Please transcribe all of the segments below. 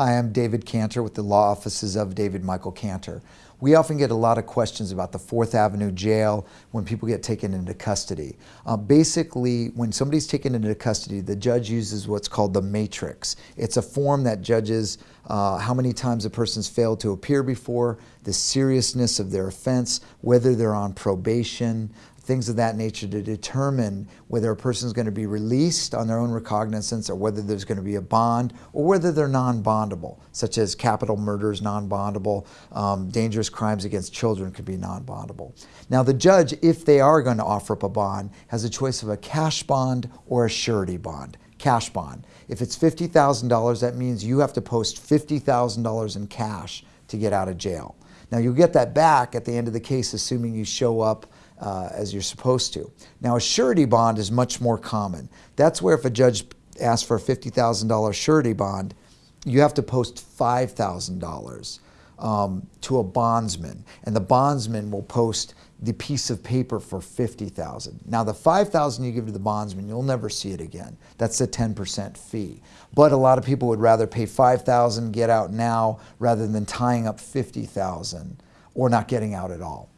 Hi, I'm David Cantor with the law offices of David Michael Cantor. We often get a lot of questions about the Fourth Avenue jail when people get taken into custody. Uh, basically, when somebody's taken into custody, the judge uses what's called the matrix. It's a form that judges uh, how many times a person's failed to appear before, the seriousness of their offense, whether they're on probation, things of that nature to determine whether a person is going to be released on their own recognizance or whether there's going to be a bond or whether they're non-bondable, such as capital murders non-bondable, um, dangerous crimes against children could be non-bondable. Now the judge, if they are going to offer up a bond, has a choice of a cash bond or a surety bond. Cash bond. If it's $50,000, that means you have to post $50,000 in cash to get out of jail. Now you'll get that back at the end of the case assuming you show up uh, as you're supposed to. Now a surety bond is much more common. That's where if a judge asks for a $50,000 surety bond, you have to post $5,000 um, to a bondsman, and the bondsman will post the piece of paper for 50,000. Now the 5,000 you give to the bondsman, you'll never see it again. That's a 10% fee. But a lot of people would rather pay 5,000, get out now, rather than tying up 50,000 or not getting out at all.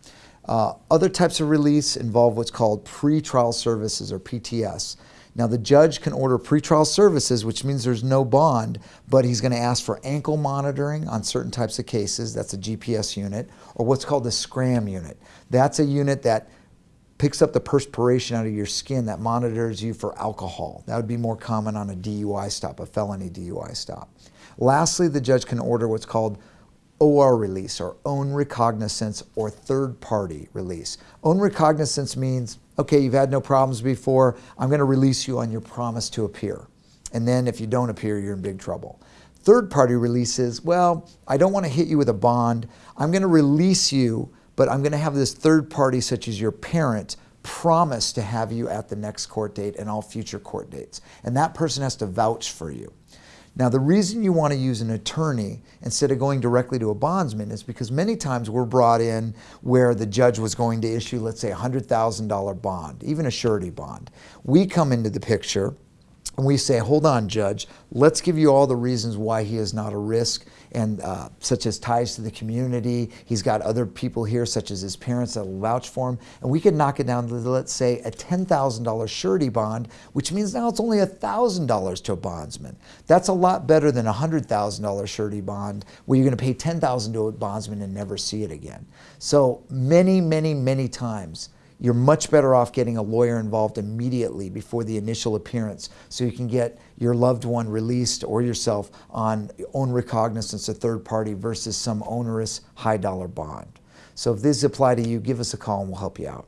Uh, other types of release involve what's called pretrial services or PTS. Now the judge can order pretrial services, which means there's no bond, but he's going to ask for ankle monitoring on certain types of cases. That's a GPS unit, or what's called the SCRAM unit. That's a unit that picks up the perspiration out of your skin that monitors you for alcohol. That would be more common on a DUI stop, a felony DUI stop. Lastly, the judge can order what's called OR release or own recognizance or third party release. Own recognizance means, okay, you've had no problems before, I'm going to release you on your promise to appear. And then if you don't appear, you're in big trouble. Third party release is, well, I don't want to hit you with a bond. I'm going to release you, but I'm going to have this third party, such as your parent, promise to have you at the next court date and all future court dates. And that person has to vouch for you. Now, the reason you want to use an attorney instead of going directly to a bondsman is because many times we're brought in where the judge was going to issue, let's say, a $100,000 bond, even a surety bond. We come into the picture and we say, hold on, judge, let's give you all the reasons why he is not a risk, and uh, such as ties to the community. He's got other people here, such as his parents that will vouch for him. And we could knock it down to, let's say, a $10,000 surety bond, which means now it's only $1,000 to a bondsman. That's a lot better than a $100,000 surety bond, where you're going to pay 10,000 to a bondsman and never see it again. So many, many, many times, you're much better off getting a lawyer involved immediately before the initial appearance so you can get your loved one released or yourself on own recognizance a third party versus some onerous high dollar bond. So if these apply to you, give us a call and we'll help you out.